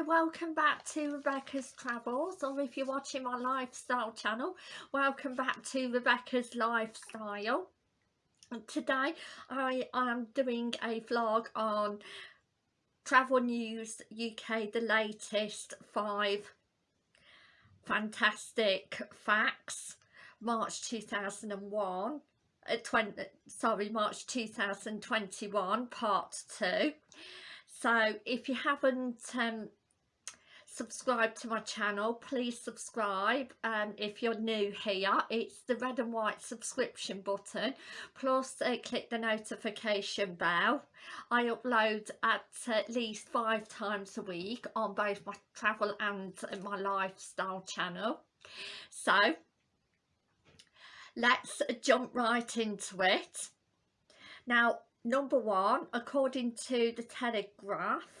Hi, welcome back to Rebecca's Travels or if you're watching my lifestyle channel, welcome back to Rebecca's Lifestyle. Today I am doing a vlog on Travel News UK, the latest five fantastic facts, March 2001. Uh, 20, sorry, March 2021, part two. So if you haven't um, subscribe to my channel please subscribe um, if you're new here. It's the red and white subscription button plus uh, click the notification bell. I upload at at least five times a week on both my travel and my lifestyle channel. So let's jump right into it. Now number one according to the Telegraph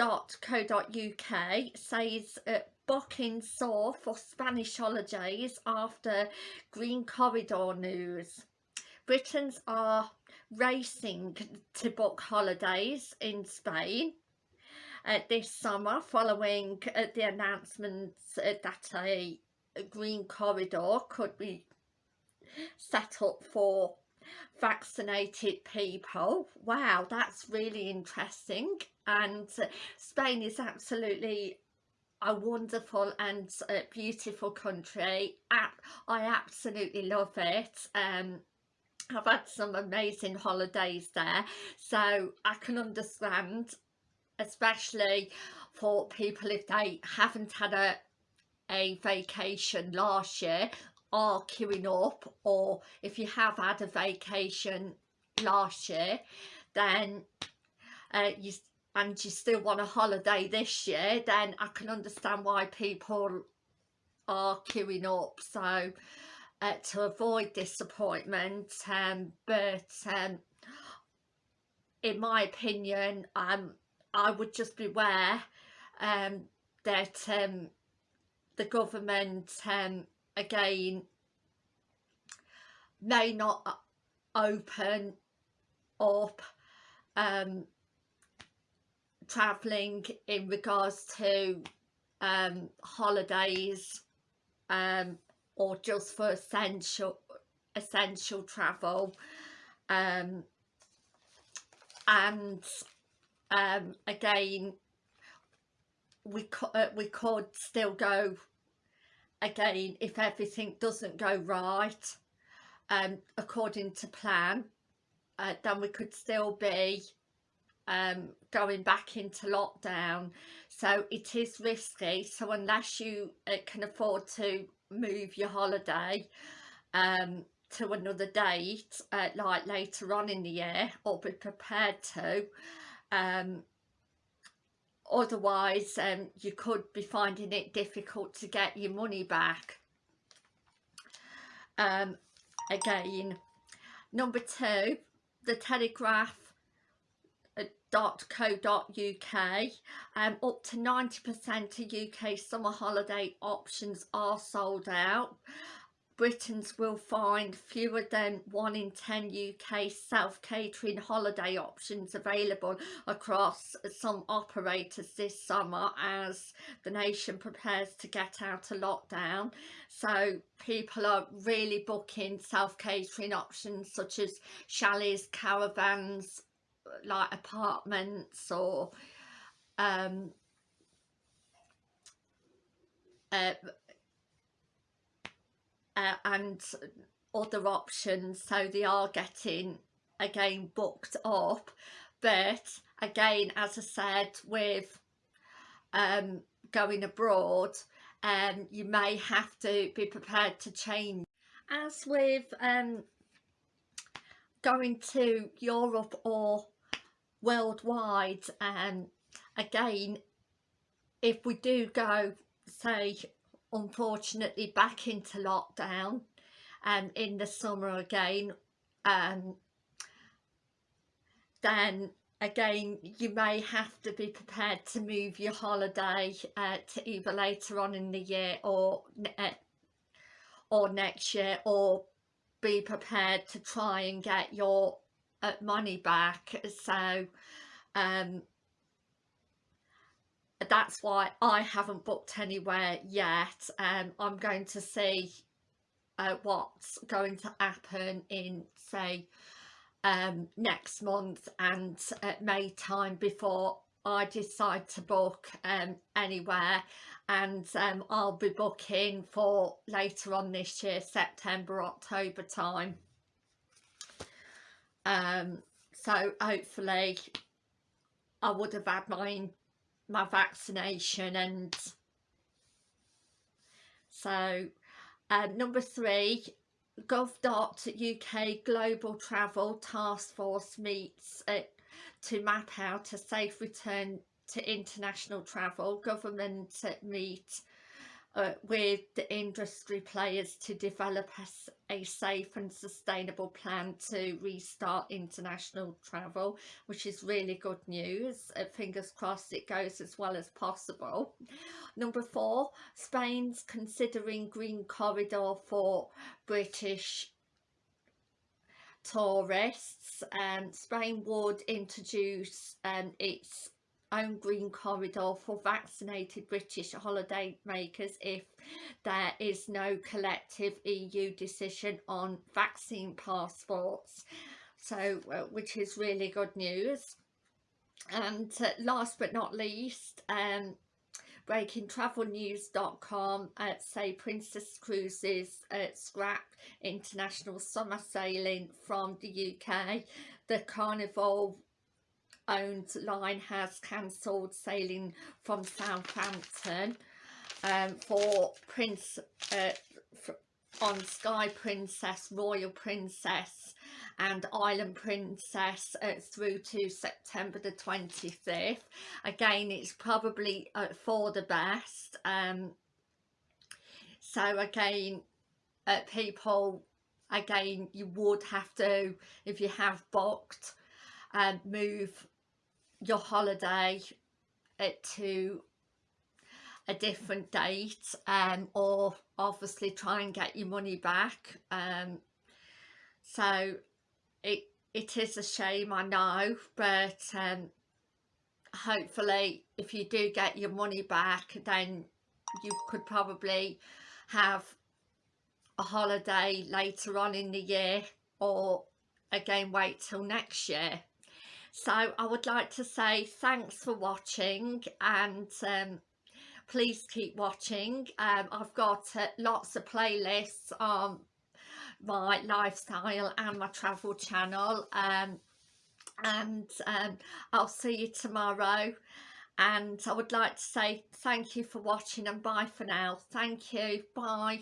.co.uk says uh, booking soar for Spanish holidays after Green Corridor news. Britons are racing to book holidays in Spain uh, this summer following uh, the announcement uh, that a green corridor could be set up for vaccinated people. Wow, that's really interesting. And uh, Spain is absolutely a wonderful and uh, beautiful country. I absolutely love it. Um, I've had some amazing holidays there, so I can understand, especially for people if they haven't had a a vacation last year are queuing up or if you have had a vacation last year then uh, you and you still want a holiday this year then I can understand why people are queuing up. So uh, to avoid disappointment um, but um, in my opinion um, I would just beware um, that um, the government um, again may not open up um, travelling in regards to um, holidays um, or just for essential essential travel um, and um, again we, uh, we could still go again if everything doesn't go right um, according to plan uh, then we could still be um, going back into lockdown. So it is risky. So unless you uh, can afford to move your holiday um, to another date uh, like later on in the year or be prepared to um, otherwise um, you could be finding it difficult to get your money back. Um, again number two the telegraph uh, .co.uk um, up to 90% of UK summer holiday options are sold out Britons will find fewer than 1 in 10 UK self-catering holiday options available across some operators this summer as the nation prepares to get out of lockdown. So people are really booking self-catering options such as chalets, caravans, like apartments or um, uh, uh, and other options so they are getting again booked up. But again as I said with um, going abroad um, you may have to be prepared to change. As with um, going to Europe or worldwide um, again if we do go say unfortunately back into lockdown and um, in the summer again um, then again you may have to be prepared to move your holiday uh, to either later on in the year or uh, or next year or be prepared to try and get your uh, money back. So um, that's why I haven't booked anywhere yet. Um, I'm going to see uh, what's going to happen in say um, next month and at May time before I decide to book um, anywhere. And um, I'll be booking for later on this year September October time. Um, so hopefully I would have had my my vaccination and so um, number three gov.uk global travel task force meets uh, to map out a safe return to international travel. Government meet uh, with the industry players to develop a, a, safe and sustainable plan to restart international travel which is really good news. Uh, fingers crossed it goes as well as possible. Number four Spain's considering green corridor for British tourists. Um, Spain would introduce um, its own green corridor for vaccinated British holiday makers if there is no collective EU decision on vaccine passports. So uh, which is really good news. And uh, last but not least um breakingtravelnews.com uh, say Princess Cruises uh, scrap international summer sailing from the UK the Carnival owned line has cancelled sailing from Southampton um, for Prince uh, on Sky Princess, Royal Princess and Island Princess uh, through to September the 25th. Again, it's probably uh, for the best. Um, so again, uh, people, again, you would have to, if you have booked, um, move your holiday to a different date um, or obviously try and get your money back um, so it it is a shame I know but um, hopefully if you do get your money back then you could probably have a holiday later on in the year or again wait till next year so I would like to say thanks for watching and um, please keep watching. Um, I've got uh, lots of playlists on my lifestyle and my travel channel um, and um, I'll see you tomorrow. And I would like to say thank you for watching and bye for now. Thank you. Bye